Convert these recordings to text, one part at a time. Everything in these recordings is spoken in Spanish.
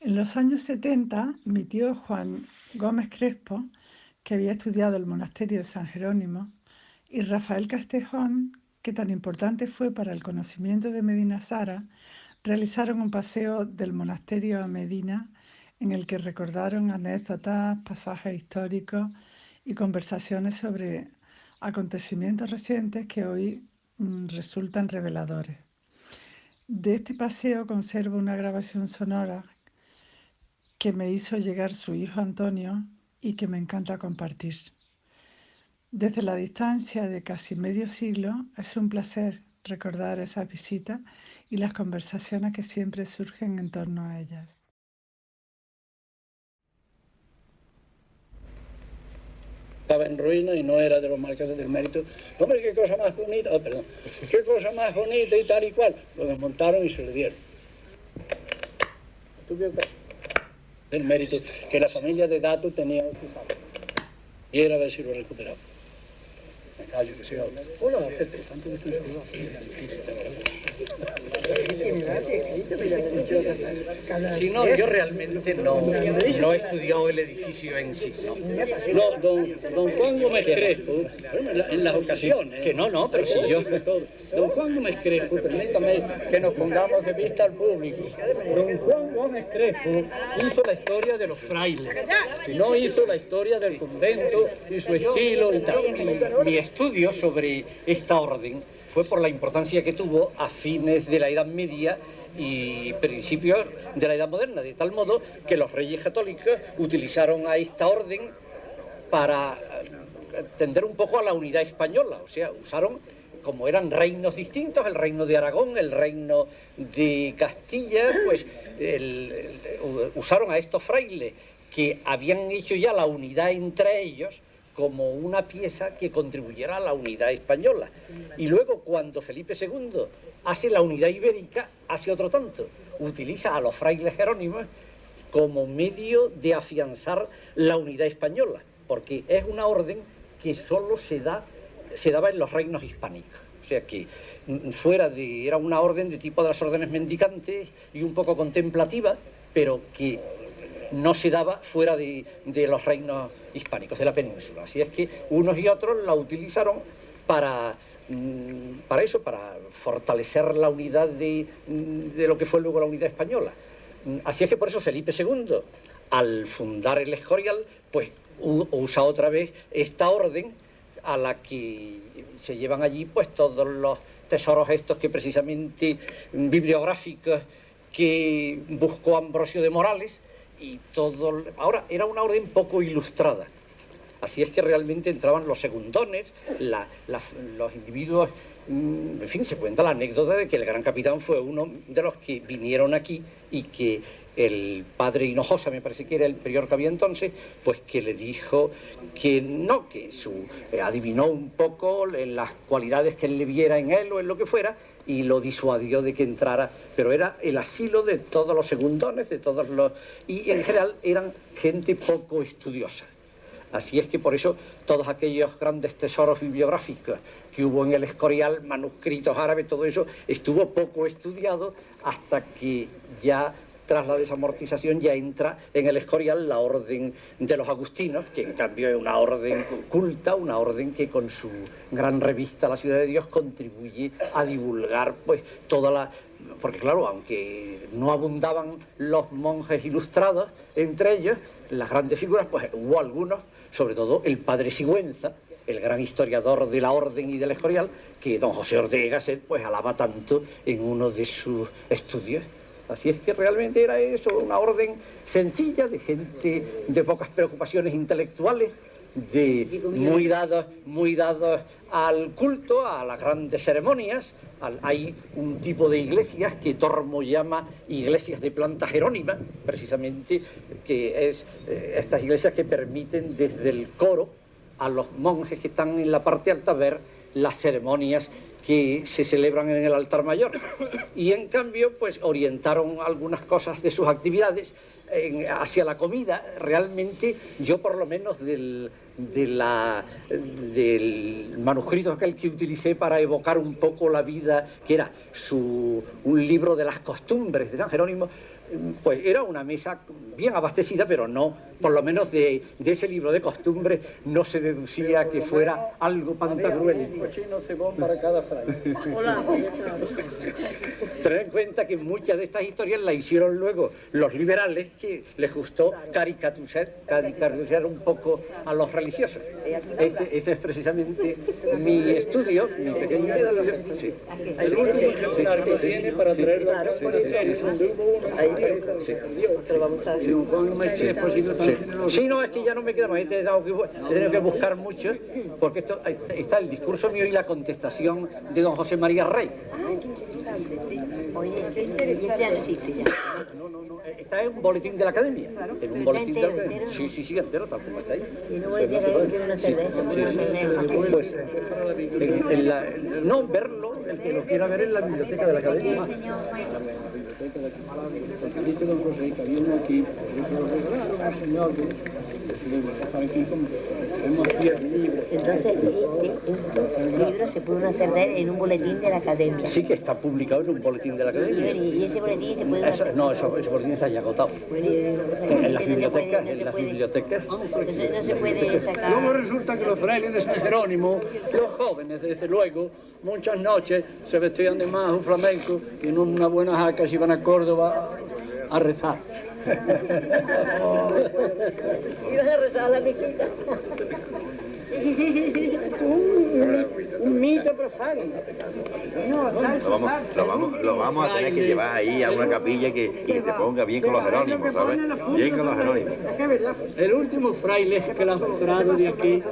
En los años 70, mi tío Juan Gómez Crespo, que había estudiado el monasterio de San Jerónimo, y Rafael Castejón, que tan importante fue para el conocimiento de Medina Sara, realizaron un paseo del monasterio a Medina en el que recordaron anécdotas, pasajes históricos y conversaciones sobre acontecimientos recientes que hoy mm, resultan reveladores. De este paseo conservo una grabación sonora que me hizo llegar su hijo Antonio y que me encanta compartir. Desde la distancia de casi medio siglo es un placer recordar esas visitas y las conversaciones que siempre surgen en torno a ellas. Estaba en ruina y no era de los marqueses del mérito. Hombre, qué cosa más bonita, oh, perdón, qué cosa más bonita y tal y cual. Lo desmontaron y se le dieron. El mérito que la familia de Dato tenía Y era ver si lo recuperaba. Hola, Sí, no, yo realmente no, no he estudiado el edificio en sí. No, no don, don Juan Gómez Crespo, en las ocasiones. Que no, no, pero si yo. Don Juan Gómez Crespo, permítame que nos pongamos de vista al público. Don Juan Gómez Crespo hizo la historia de los frailes, si no hizo la historia del convento y su estilo y tal. Mi, estudio sobre esta orden fue por la importancia que tuvo a fines de la Edad Media y principios de la Edad Moderna, de tal modo que los reyes católicos utilizaron a esta orden para tender un poco a la unidad española, o sea, usaron, como eran reinos distintos, el reino de Aragón, el reino de Castilla, pues usaron a estos frailes que habían hecho ya la unidad entre ellos, como una pieza que contribuyera a la unidad española. Y luego cuando Felipe II hace la unidad ibérica, hace otro tanto. Utiliza a los frailes jerónimos como medio de afianzar la unidad española, porque es una orden que solo se, da, se daba en los reinos hispánicos. O sea que mm, fuera de, era una orden de tipo de las órdenes mendicantes y un poco contemplativa, pero que no se daba fuera de, los reinos hispánicos, de la península. Así es que unos y otros la utilizaron para, mm, para eso, para fortalecer la unidad de, de lo que fue luego la unidad española. Mm, así es que por eso Felipe II, al fundar el Escorial, pues usa otra vez esta orden a la que se llevan allí pues todos los tesoros estos que precisamente bibliográficos que buscó Ambrosio de Morales y todo... Ahora, era una orden poco ilustrada. Así es que realmente entraban los segundones, los individuos... Mm, en fin, se cuenta la anécdota de que el gran capitán fue uno de los que vinieron aquí y que el padre Hinojosa, me parece que era el prior que había entonces, pues que le dijo que no, que su, eh, adivinó un poco las cualidades que él le viera en él o en lo que fuera, y lo disuadió de que entrara, pero era el asilo de todos los segundones, de todos los... y en general eran gente poco estudiosa. Así es que por eso todos aquellos grandes tesoros bibliográficos que hubo en el Escorial, manuscritos árabes, todo eso, estuvo poco estudiado hasta que ya tras la desamortización ya entra en el Escorial la orden de los agustinos, que en cambio es una orden culta, una orden que con su gran revista La Ciudad de Dios contribuye a divulgar pues toda la... Porque claro, aunque no abundaban los monjes ilustrados entre ellos, las grandes figuras, pues hubo algunos, sobre todo el padre Sigüenza, el gran historiador de la orden y del Escorial, que don José Ortega pues alaba tanto en uno de sus estudios. Así es que realmente era eso, una orden sencilla de gente de pocas preocupaciones intelectuales, de muy dados, muy al culto, a las grandes ceremonias. hay un tipo de iglesias que Tormo llama iglesias de planta jerónima, precisamente, que es eh, estas iglesias que permiten desde el coro a los monjes que están en la parte alta ver las ceremonias que se celebran en el altar mayor. Y en cambio, pues orientaron algunas cosas de sus actividades hacia la comida. Realmente, yo por lo menos del, de la, del manuscrito aquel que utilicé para evocar un poco la vida, que era su, un libro de las costumbres de San Jerónimo, pues era una mesa bien abastecida, pero no, por lo menos de, ese libro de costumbre no se deducía que fuera algo pantagruel. para cada Tener en cuenta que muchas de estas historias las hicieron luego los liberales, que les gustó caricaturizar, caricaturizar un poco a los religiosos. Ese, ese es precisamente mi estudio, mi pequeño estudio. Sí. El último que tiene para traerlo a Sí, no, es que ya no me queda más, he tenido que, buscar mucho, porque esto está el discurso mío y la contestación de don José María Rey. No, no, no, está en un boletín de la academia. En un boletín de la academia. Sí, sí, sí, entero, tal como está ahí. Y no voy a pues, no, verlo, el que lo quiera ver en la biblioteca de la academia. Dice don José que había uno aquí, que lo regalaron a un señor que estar aquí como entonces, este libro se pudo hacer en un boletín de la academia. Sí, que está publicado en un boletín de la academia. ¿Y ese boletín se puede hacer? No, ese boletín está ya agotado. en las bibliotecas, en las bibliotecas. No se puede sacar. Luego resulta que los frailes de San Jerónimo, los jóvenes, desde luego, muchas noches se vestían de más un flamenco y en una buena jaca se iban a Córdoba a rezar. Ibas a rezar a la piquita. un, mito profano. lo, vamos, lo, vamos, lo vamos a tener que llevar ahí a una capilla que, que se ponga bien con los jerónimos, ¿sabes? Bien con los jerónimos. El último fraile que la doctorado de aquí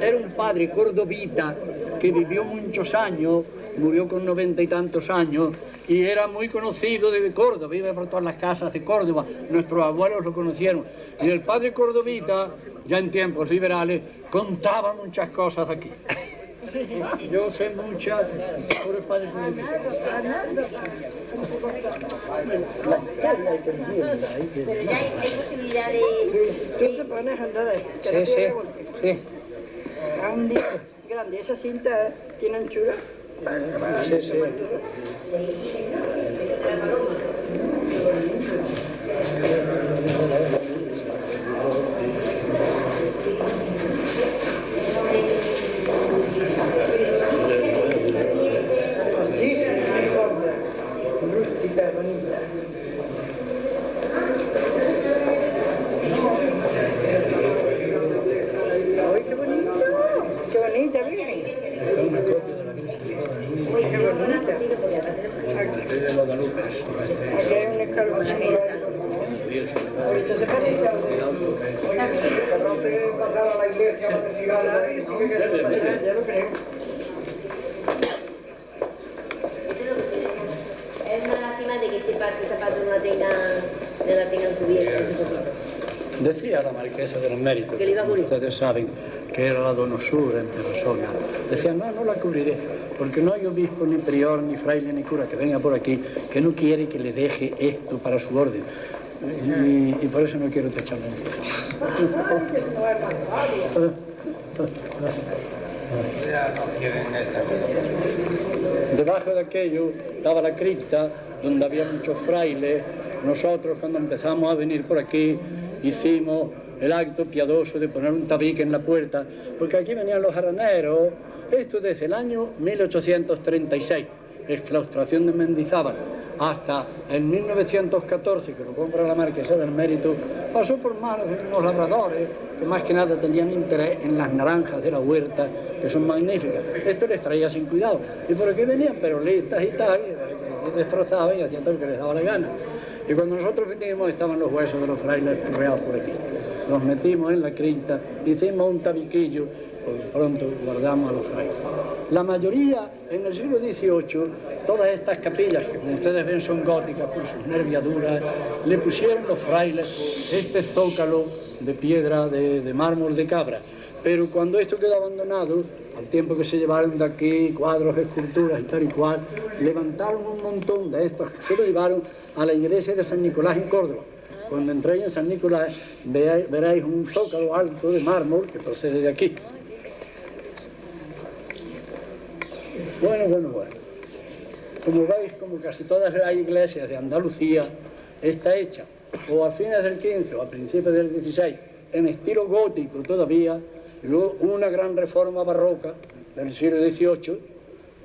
era un padre cordobita que vivió muchos años, murió con noventa y tantos años, y era muy conocido de Córdoba, vive por todas las casas de Córdoba, nuestros abuelos lo conocieron. Y el padre cordobita, ya en tiempos liberales, contaba muchas cosas aquí. Yo sé muchas por el padre ya hay, posibilidad de... ¿Tú te pones a andar Sí, sí, sí. A un día grande, esa cinta tiene anchura. Sí, sí. Así se ricorda, rustica, bonita. ¡Ay, qué bonito! ¡Qué bonita, miren! Uy, qué bonita. Aquí hay un escalón. Ahorita se parece a Perdón, te pasar a la iglesia para que siga la y sigue que ya lo creo. Es una lástima de que este zapato no la tengan, no la tengan cubierta. Decía la marquesa de los méritos, ustedes saben que era la donosura en persona. Decía, no, no la cubriré, porque no hay obispo, ni prior, ni fraile, ni cura que venga por aquí que no quiere que le deje esto para su orden. Y, por eso no quiero techarlo. Debajo de aquello estaba la cripta, donde había muchos frailes. Nosotros cuando empezamos a venir por aquí hicimos el acto piadoso de poner un tabique en la puerta, porque aquí venían los jaraneros, esto desde el año 1836, exclaustración de Mendizábal, hasta el 1914, que lo compra la marquesa del mérito, pasó por manos de unos labradores que más que nada tenían interés en las naranjas de la huerta, que son magníficas. Esto les traía sin cuidado. ¿Y por qué venían? Perolistas y tal, y destrozaban y hacían todo lo que les daba la gana. Y cuando nosotros vinimos estaban los huesos de los frailes reales por aquí. Nos metimos en la cripta, hicimos un tabiquillo, pues pronto guardamos a los frailes. La mayoría, en el siglo XVIII, todas estas capillas, que como ustedes ven son góticas por sus nerviaduras, le pusieron los frailes este zócalo de piedra, de, de mármol de cabra. Pero cuando esto quedó abandonado, al tiempo que se llevaron de aquí cuadros, esculturas y tal y cual, levantaron un montón de estos que se lo llevaron a la iglesia de San Nicolás en Córdoba. Cuando entréis en San Nicolás veréis un zócalo alto de mármol que procede de aquí. Bueno, bueno, bueno. Como veis, como casi todas las iglesias de Andalucía, está hecha o a fines del 15 o a principios del 16 en estilo gótico todavía, luego una gran reforma barroca del siglo XVIII,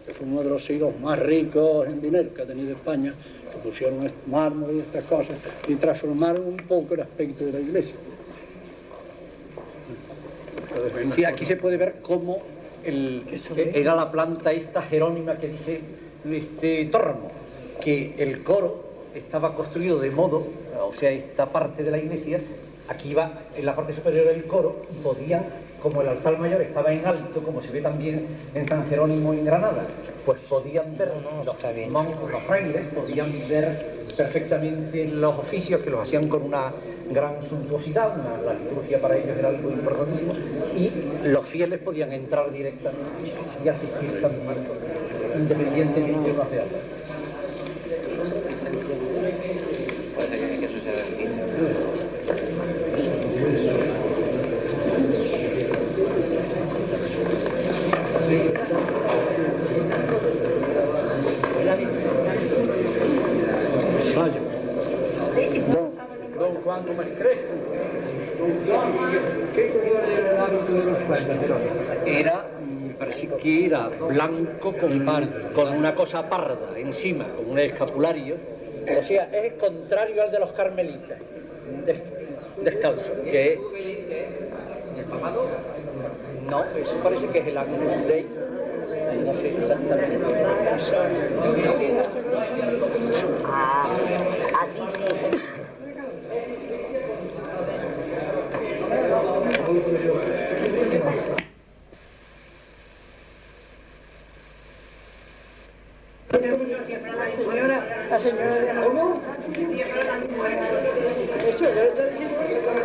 que fue uno de los siglos más ricos en dinero que ha tenido España, que pusieron mármol y estas cosas y transformaron un poco el aspecto de la iglesia. Sí, aquí se puede ver cómo el- era la planta esta jerónima que dice este Tormo, que el coro estaba construido de modo, o sea, esta parte de la iglesia, aquí iba en la parte superior del coro y podían, como el altar mayor estaba en alto, como se ve también en San Jerónimo en Granada, pues podían ver los monjes, los frailes, podían ver perfectamente los oficios que los hacían con una gran suntuosidad, una- la liturgia para ellos era algo importantísimo, y los fieles podían entrar directamente y asistir también, independientemente de una ciudad. Mayo. Don, Crespo. ¿qué color era el hábito de los? Era, me parece que era blanco con, con una cosa parda encima, con un escapulario. O sea, es contrario al de los carmelitas, des- descalzo, que. ¿El? No, eso parece que es el Agnus Dei, no sé exactamente. Ah, así sí. La señora de ¿Cómo? Eso, yo le estoy diciendo que estaba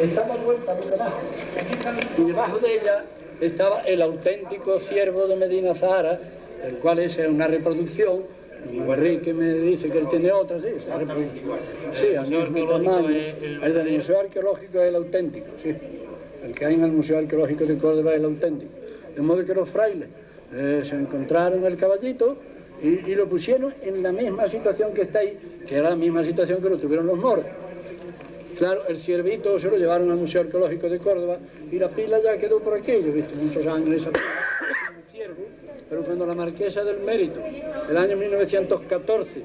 Estamos vuelta por debajo. Y debajo de ella estaba el auténtico siervo de Medina Zahara, el cual es una reproducción. Y Enrique me dice que él tiene otra, sí, reproducción. Sí, al mismo tamaño. El del Museo Arqueológico es el auténtico, sí. El que hay en el Museo Arqueológico de Córdoba es el auténtico. De modo que los frailes eh, se encontraron el caballito y, y lo pusieron en la misma situación que está ahí, que era la misma situación que lo tuvieron los moros. Claro, el ciervito se lo llevaron al Museo Arqueológico de Córdoba y la pila ya quedó por aquello, ¿viste? Muchos años esa pila. Ciervo, pero cuando la marquesa del Mérito, el año 1914,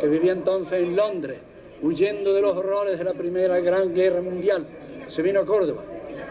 que vivía entonces en Londres, huyendo de los horrores de la Primera Gran Guerra Mundial, se vino a Córdoba,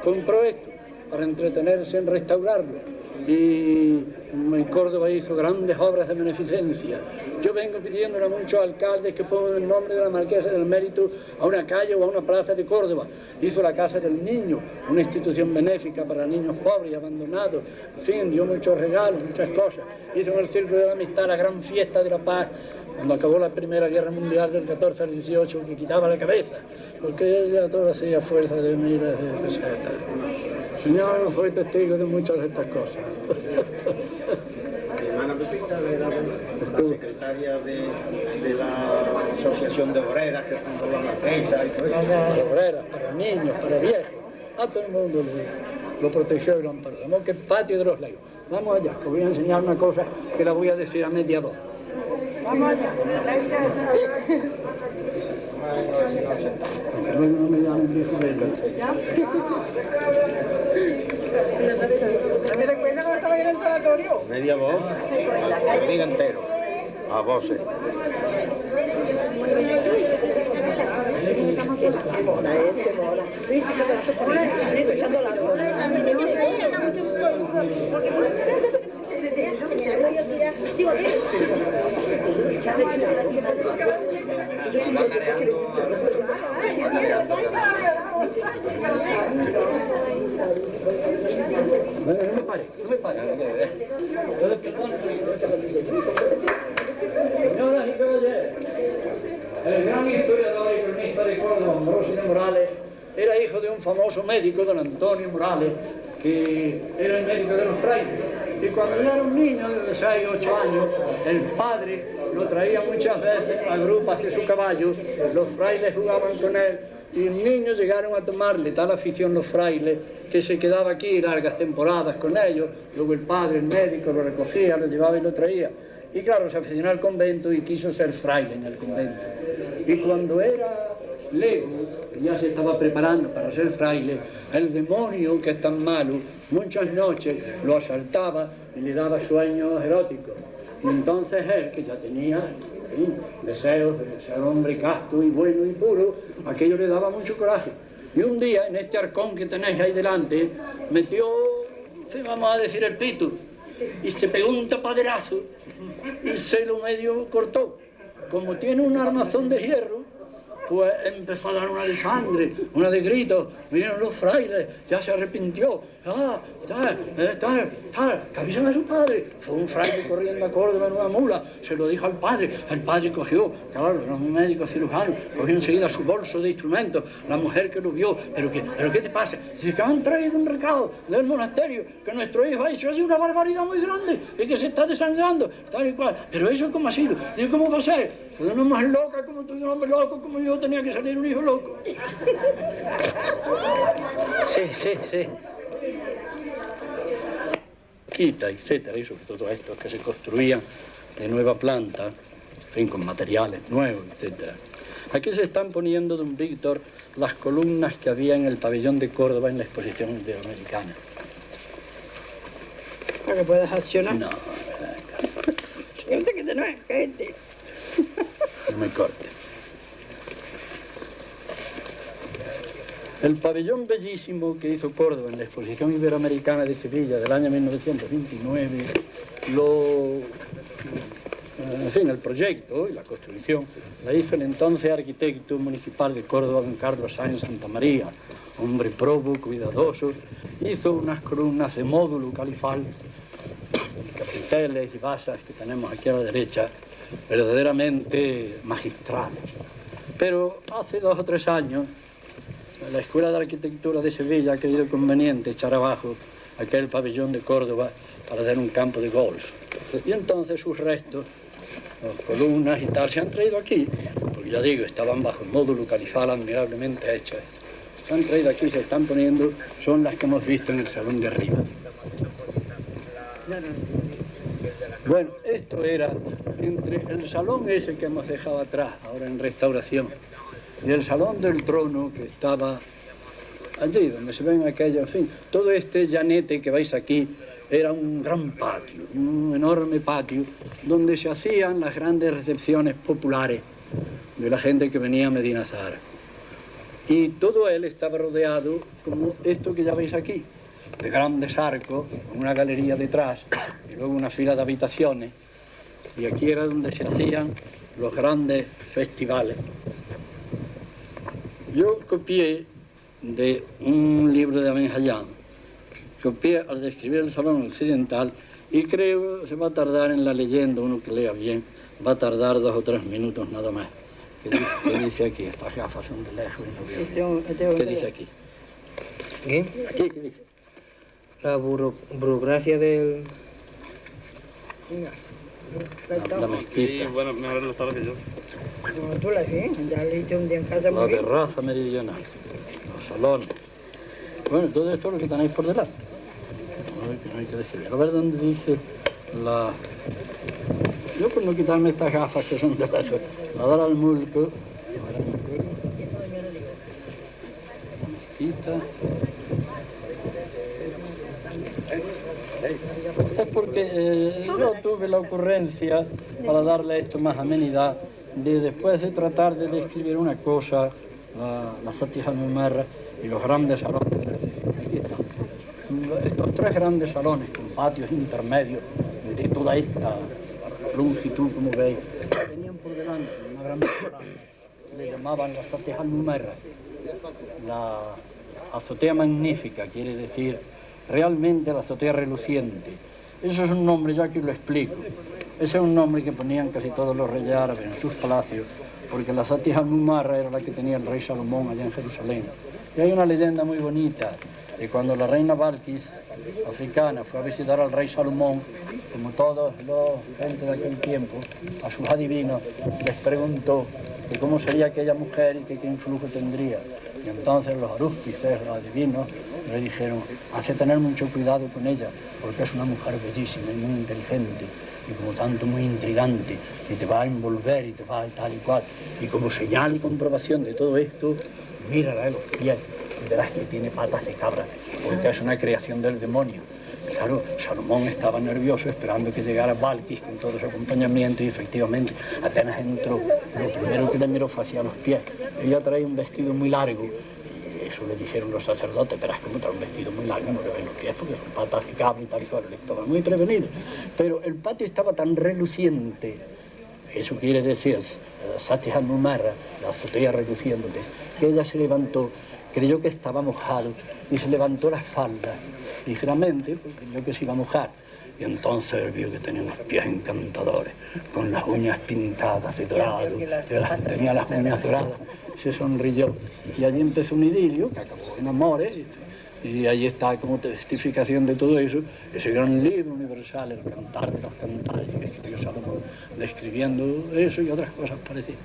compró esto para entretenerse en restaurarlo y en Córdoba hizo grandes obras de beneficencia. Yo vengo pidiéndole a muchos alcaldes que pongan el nombre de la Marquesa del Mérito a una calle o a una plaza de Córdoba. Hizo la Casa del Niño, una institución benéfica para niños pobres y abandonados. En fin, dio muchos regalos, muchas cosas. Hizo en el Círculo de la Amistad la gran fiesta de la paz cuando acabó la Primera Guerra Mundial del 14 al 18, que quitaba la cabeza, porque ella todo hacía fuerza de miles de pesetas. El Señor fue testigo de muchas de estas cosas. Mi hermana Pepita era la secretaria de, de la Asociación de Obreras que fundó la Marquesa y todo eso. Para obreras, para niños, para viejos, a todo el mundo lo, lo protegió y lo amparó. Modo que el patio de los legos. Vamos allá, que os voy a enseñar una cosa que la voy a decir a media voz. Vamos allá. Luego no me llamen. ¿Me recuerda cuando estaba en el sanatorio? Media voz, entero, a voces. No me pare, no me pare. Señoras y caballeros, el gran historiador y cronista de Córdoba, Ambrosio Morales, era hijo de un famoso médico, don Antonio Morales, que era el médico de los frailes. Y cuando yo era un niño de 6, 8 años, el padre lo traía muchas veces a grupo hacia su caballo, los frailes jugaban con él y niños llegaron a tomarle tal afición los frailes que se quedaba aquí largas temporadas con ellos, luego el padre, el médico, lo recogía, lo llevaba y lo traía. Y claro, se aficionó al convento y quiso ser fraile en el convento. Y cuando era lego, ya se estaba preparando para ser fraile, el demonio que es tan malo, muchas noches lo asaltaba y le daba sueños eróticos. Y entonces él, que ya tenía deseos de ser hombre casto y bueno y puro, aquello le daba mucho coraje. Y un día, en este arcón que tenéis ahí delante, metió, vamos a decir, el pito, y se pegó un tapaderazo y se lo medio cortó. Como tiene un armazón de hierro, pues empezó a dar una de sangre, una de gritos, vinieron los frailes, ya se arrepintió, ah, tal, eh, tal, tal, que avisen a su padre. Fue un fraile corriendo a Córdoba en una mula, se lo dijo al padre, el padre cogió, claro, era un médico cirujano, cogió enseguida su bolso de instrumentos, la mujer que lo vio, pero qué, pero qué te pasa, dice que han traído un recado del monasterio, que nuestro hijo ha hecho así una barbaridad muy grande y que se está desangrando, tal y cual, pero eso cómo ha sido, digo, ¿cómo va a ser? Pues una mujer loca como tú, un hombre loco como yo, tenía que salir un hijo loco. Sí, sí, sí. Quita, etcétera, y sobre todo estos que se construían de nueva planta, en fin, con materiales nuevos, etcétera. Aquí se están poniendo, don Víctor, las columnas que había en el pabellón de Córdoba en la exposición iberoamericana. Para que puedas accionar. No, Fíjate que tenés gente. no me corte. El pabellón bellísimo que hizo Córdoba en la exposición iberoamericana de Sevilla del año 1929, lo, en fin, el proyecto y la construcción la hizo el entonces arquitecto municipal de Córdoba, don Carlos Sáenz Santa María, hombre probo, cuidadoso, hizo unas columnas de módulo califal, capiteles y basas que tenemos aquí a la derecha, verdaderamente magistrales. Pero hace dos o tres años, la Escuela de Arquitectura de Sevilla ha creído conveniente echar abajo aquel pabellón de Córdoba para hacer un campo de golf. Y entonces sus restos, las columnas y tal, se han traído aquí, porque ya digo, estaban bajo el módulo califal admirablemente hechas. Se han traído aquí, se están poniendo, son las que hemos visto en el salón de arriba. Bueno, esto era entre el salón ese que hemos dejado atrás, ahora en restauración, y el salón del trono que estaba allí, donde se ven aquellos, en fin, todo este llanete que veis aquí era un gran patio, un enorme patio, donde se hacían las grandes recepciones populares de la gente que venía a Medina. Y todo él estaba rodeado, como esto que ya veis aquí, de grandes arcos, con una galería detrás, y luego una fila de habitaciones, y aquí era donde se hacían los grandes festivales. Yo copié de un libro de Aben Hayyan, copié al describir el salón occidental y creo se va a tardar en la leyenda, uno que lea bien, va a tardar dos o tres minutos nada más. ¿Qué dice, qué dice aquí? Estas gafas son de lejos y no veo ¿Qué dice aquí? ¿Qué? Aquí, ¿qué dice? La buro- burocracia del... Venga. La, la mezquita, bueno, mejor lo sabes que yo. Como tú la ves, ya leíste un día en casa la terraza meridional, los salones. Bueno, todo esto es lo que tenéis por delante. No hay que, no hay que describir. A ver dónde dice la... Yo por no quitarme estas gafas que son de la, la dar al mulco. La mezquita. Es porque eh, yo tuve la ocurrencia, para darle esto más amenidad, de después de tratar de describir una cosa, la, la Sati Hanumarra y los grandes salones de la recepción. Aquí están. Estos tres grandes salones con patios intermedios de toda esta longitud, como veis, tenían por delante una gran le llamaban la Sati Hanumarra, la azotea magnífica, quiere decir realmente la azotea reluciente. Eso es un nombre, ya que lo explico. Ese es un nombre que ponían casi todos los reyes árabes en sus palacios, porque la Sati Hanumarra era la que tenía el rey Salomón allá en Jerusalén. Y hay una leyenda muy bonita Y cuando la reina Balkis, africana, fue a visitar al rey Salomón, como todos los gente de aquel tiempo, a sus adivinos, les preguntó de cómo sería aquella mujer y qué influjo tendría. Y entonces los arúspices, los adivinos, le dijeron, hace tener mucho cuidado con ella, porque es una mujer bellísima y muy inteligente, y como tanto muy intrigante, y te va a envolver y te va a tal y cual. Y como señal y comprobación de todo esto, mírala de los pies y verás que tiene patas de cabra, porque es una creación del demonio. Claro, Salomón estaba nervioso esperando que llegara Balkis con todo su acompañamiento y efectivamente apenas entró, lo primero que le miró fue hacia los pies. Ella traía un vestido muy largo eso le dijeron los sacerdotes, verás como trae un vestido muy largo, no le ven los pies porque son patas de cabra y tal y cual, le estaban muy prevenidos. Pero el patio estaba tan reluciente, eso quiere decir, Sati Hanumara, la azotea reluciente, que ella se levantó creyó que estaba mojado y se levantó la falda ligeramente porque creyó que se iba a mojar. Y entonces vio que tenía unos pies encantadores, con las uñas pintadas de dorado, las- tenía las uñas doradas, se sonrió. Y allí empezó un idilio que acabó en amores, y, ahí está como testificación de todo eso, ese gran libro universal, el cantar de los cantares, que escribió Salomón, describiendo eso y otras cosas parecidas.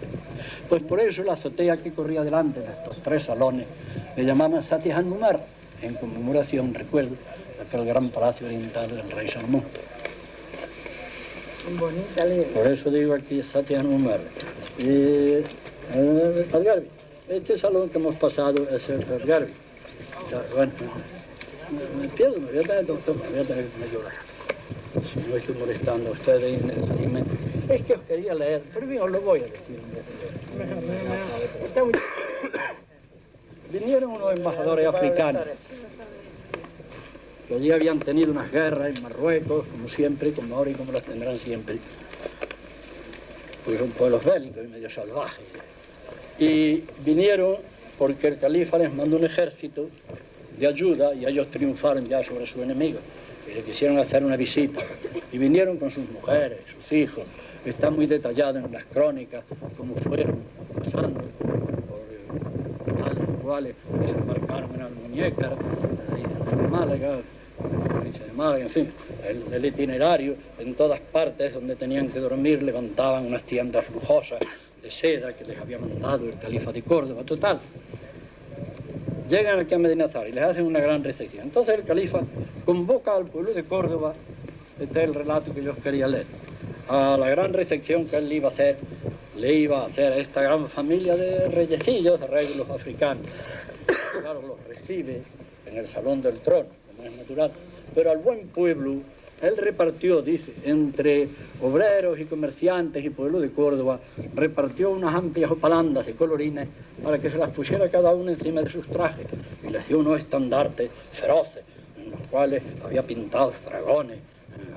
Pues por eso la azotea que corría delante de estos tres salones le llamaban Sati Hanumar, en conmemoración, recuerdo, de aquel gran palacio oriental del rey Salomón. Bonita. Por eso digo aquí Sati Hanumar. Y, eh, este salón que hemos pasado es el. Ya, Bueno, me pierdo, me voy a tener, doctor, me voy a tener que llorar. Si no estoy molestando a ustedes. Es que os quería leer, pero bien, os lo voy a decir. Vinieron unos embajadores africanos que allí habían tenido unas guerras en Marruecos, como siempre, como ahora y como las tendrán siempre. Pues son pueblos bélicos y medio salvajes. Y vinieron porque el califa les mandó un ejército de ayuda y ellos triunfaron ya sobre sus enemigos. Y le quisieron hacer una visita. Y vinieron con sus mujeres, sus hijos. Está muy detallado en las crónicas cómo fueron pasando por tales cuales desembarcaron en Almuñécar, en Málaga, de Málaga, en fin, el, itinerario, en todas partes donde tenían que dormir levantaban unas tiendas lujosas de seda que les había mandado el califa de Córdoba, total. Llegan aquí a Medinazar y les hacen una gran recepción. Entonces el califa convoca al pueblo de Córdoba, este es el relato que yo quería leer, a la gran recepción que él iba a hacer, le iba a hacer a esta gran familia de reyecillos, de reyes los africanos. Claro, los recibe en el salón del trono, natural, pero al buen pueblo él repartió, dice, entre obreros y comerciantes y pueblo de Córdoba, repartió unas amplias opalandas de colorines para que se las pusiera cada uno encima de sus trajes y les dio unos estandartes feroces en los cuales había pintados dragones,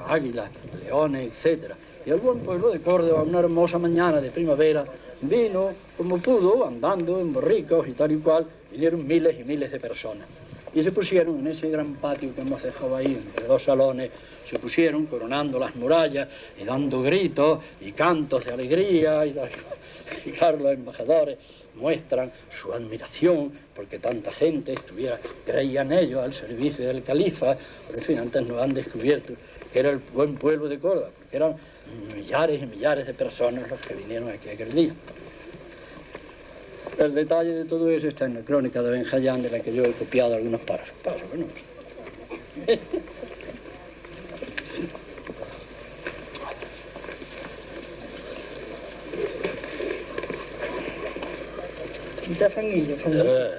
águilas, leones, etc. Y el buen pueblo de Córdoba, una hermosa mañana de primavera, vino como pudo, andando en borricos y tal y cual, vinieron miles y miles de personas. Y se pusieron en ese gran patio que hemos dejado ahí, entre dos salones, se pusieron coronando las murallas y dando gritos y cantos de alegría. Y, y claro, los embajadores muestran su admiración porque tanta gente estuviera, creían ellos al servicio del califa, pero en fin, antes no han descubierto que era el buen pueblo de Córdoba, porque eran millares y millares de personas los que vinieron aquí aquel día. El detalle de todo eso está en la crónica de Benjayán, de la que yo he copiado algunos párrafos. Párrafos, ¿no? Está fanguillo, fanguillo. Eh,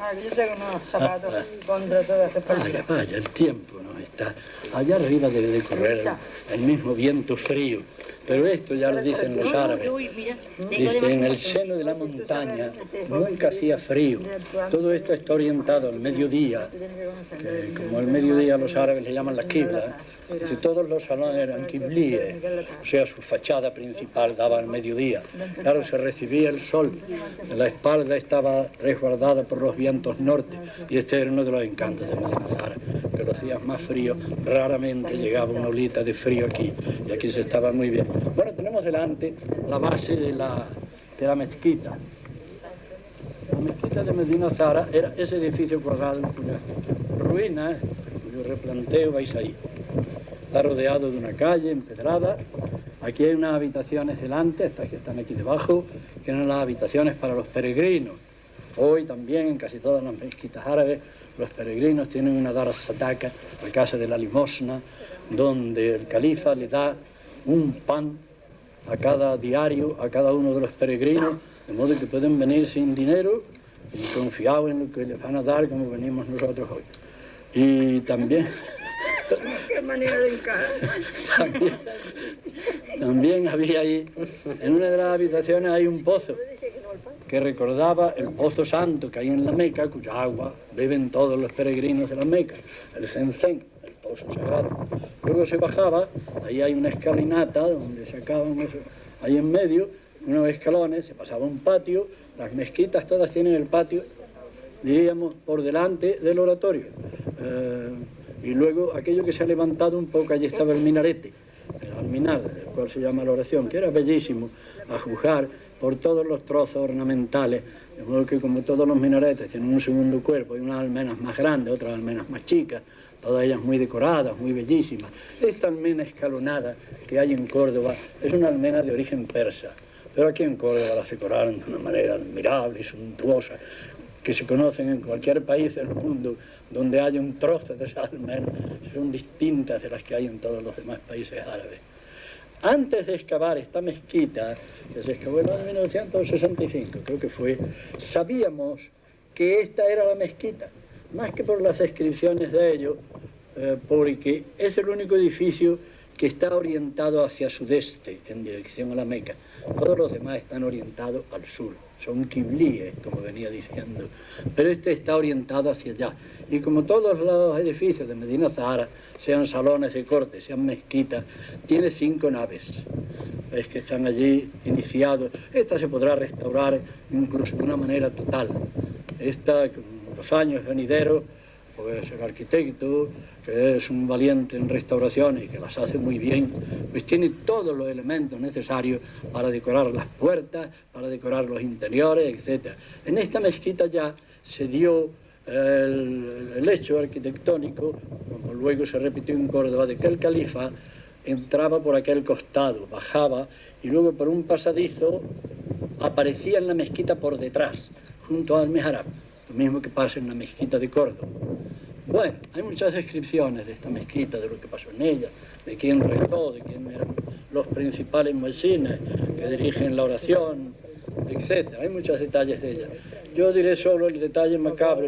Ah, yo tengo unos zapatos contra todas esas Vaya, palillas. vaya, el tiempo no está. Allá arriba debe de correr el mismo viento frío. Pero esto ya lo dicen los árabes. Dice, en el seno de la montaña nunca hacía frío. Todo esto está orientado al mediodía, que como el mediodía los árabes le llaman la quibla. Dice, todos los salones eran quiblíes, o sea, su fachada principal daba al mediodía. Claro, se recibía el sol, la espalda estaba resguardada por los vientos norte, y este era uno de los encantos de que los días más fríos raramente llegaba una olita de frío aquí, y aquí se estaba muy bien. Bueno, tenemos delante la base de la, de la mezquita. La mezquita de Medina Zara era ese edificio cuadrado cuya ruinas, cuyo replanteo vais ahí. Está rodeado de una calle empedrada. Aquí hay unas habitaciones delante, estas que están aquí debajo, que eran las habitaciones para los peregrinos. Hoy también en casi todas las mezquitas árabes los peregrinos tienen una dar sataka, la casa de la limosna, donde el califa le da un pan a cada diario, a cada uno de los peregrinos, de modo que pueden venir sin dinero y confiados en lo que les van a dar como venimos nosotros hoy. Y también... Qué manera de encajar. también, también había ahí, en una de las habitaciones hay un pozo que recordaba el pozo santo que hay en la Meca, cuya agua beben todos los peregrinos de la Meca, el el Luego se bajaba, ahí hay una escalinata donde se acaban eso, ahí en medio, unos escalones, se pasaba un patio, las mezquitas todas tienen el patio, diríamos, por delante del oratorio. Eh, y luego aquello que se ha levantado un poco, allí estaba el minarete, el alminar, el cual se llama la oración, que era bellísimo, a juzgar por todos los trozos ornamentales, de modo que como todos los minaretes tienen un segundo cuerpo, hay unas almenas más grandes, otras almenas más chicas, todas ellas muy decoradas, muy bellísimas. Esta almena escalonada que hay en Córdoba es una almena de origen persa, pero aquí en Córdoba las decoraron de una manera admirable y suntuosa, que se conocen en cualquier país del mundo donde haya un trozo de esa almena, son distintas de las que hay en todos los demás países árabes. Antes de excavar esta mezquita, que se excavó en el año 1965, creo que fue, sabíamos que esta era la mezquita, más que por las descripciones de ello, eh, porque es el único edificio que está orientado hacia sudeste, en dirección a la Meca. Todos los demás están orientados al sur, son quiblíes, como venía diciendo, pero este está orientado hacia allá. Y como todos los edificios de Medina Zahara, sean salones de corte, sean mezquitas, tiene cinco naves. Es que están allí iniciados. Esta se podrá restaurar incluso de una manera total. Esta, con los años venideros, pues el arquitecto, que es un valiente en restauración y que las hace muy bien, pues tiene todos los elementos necesarios para decorar las puertas, para decorar los interiores, etc. En esta mezquita ya se dio el, hecho arquitectónico, como luego se repitió en Córdoba, de que el califa entraba por aquel costado, bajaba y luego por un pasadizo aparecía en la mezquita por detrás, junto al Meharab, lo mismo que pasa en la mezquita de Córdoba. Bueno, hay muchas descripciones de esta mezquita, de lo que pasó en ella, de quién rezó, de quién eran los principales muecines que dirigen la oración, etc. Hay muchos detalles de ella. Yo diré solo el detalle macabro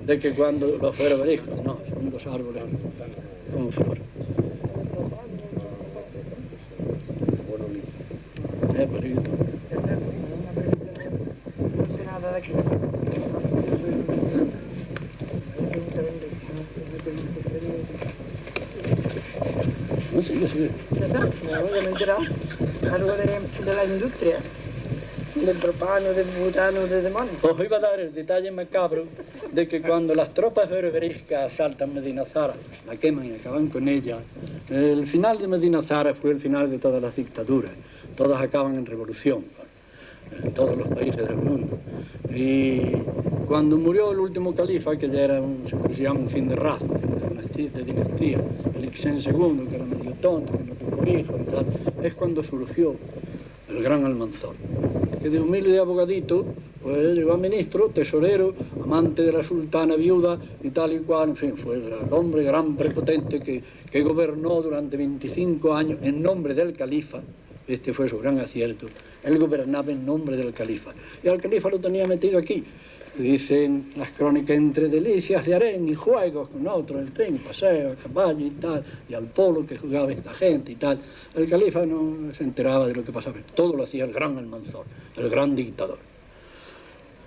de que cuando los beriscos, no, son dos árboles con flor. Eh, pues. No sé nada de aquí. No, ya me he enterado. Algo de, de la industria, del propano, del butano, del demonio. Os iba a dar el detalle macabro de que cuando las tropas berberiscas asaltan Medina Zara, la queman y acaban con ella, el final de Medina Zara fue el final de todas las dictaduras. Todas acaban en revolución, en todos los países del mundo. Y cuando murió el último califa, que ya era un, se llama un fin de raza, de, dinastía, el Ixen II, que era medio tonto, que no tuvo hijos es cuando surgió el gran Almanzor, que de humilde abogadito, pues llegó a ministro, tesorero, amante de la sultana viuda y tal y cual, en fin, fue el hombre gran prepotente que, que gobernó durante 25 años en nombre del califa, este fue su gran acierto, él gobernaba en nombre del califa, y al califa lo tenía metido aquí, dicen las crónicas entre delicias de harén y juegos con otros, el tren, paseo, a caballo y tal, y al polo que jugaba esta gente y tal. El califa no se enteraba de lo que pasaba, todo lo hacía el gran Almanzor, el gran dictador.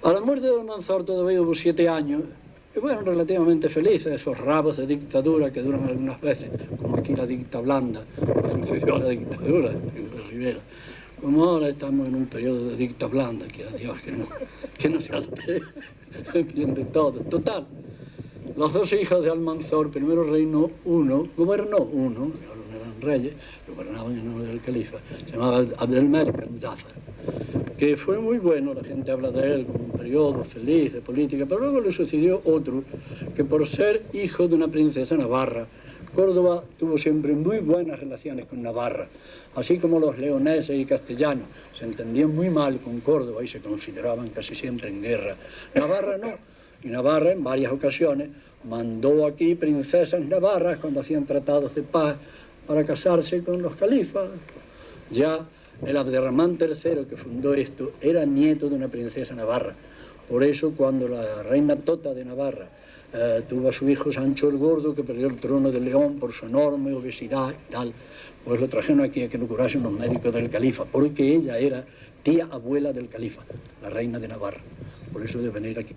A la muerte de Almanzor todavía hubo siete años, y bueno, relativamente felices, esos rabos de dictadura que duran algunas veces, como aquí la dicta blanda, la dictadura en Rivera. Como ahora estamos en un periodo de dicta blanda, que a Dios que no, que no se altere, bien de todo. Total, los dos hijos de Almanzor, primero reinó uno, gobernó uno, no eran reyes, gobernaban en nombre del califa, se llamaba Abdelmalik al-Muzaffar. que fue muy bueno, la gente habla de él como un periodo feliz de política, pero luego le sucedió otro, que por ser hijo de una princesa navarra, Córdoba tuvo siempre muy buenas relaciones con Navarra, así como los leoneses y castellanos se entendían muy mal con Córdoba y se consideraban casi siempre en guerra. Navarra no, y Navarra en varias ocasiones mandó aquí princesas navarras cuando hacían tratados de paz para casarse con los califas. Ya el Abderramán III que fundó esto era nieto de una princesa navarra. Por eso cuando la reina Tota de Navarra eh, tuvo a su hijo Sancho el Gordo, que perdió el trono de León por su enorme obesidad y tal, pues lo trajeron aquí a que lo curasen los médicos del califa, porque ella era tía abuela del califa, la reina de Navarra. Por eso debe venir aquí.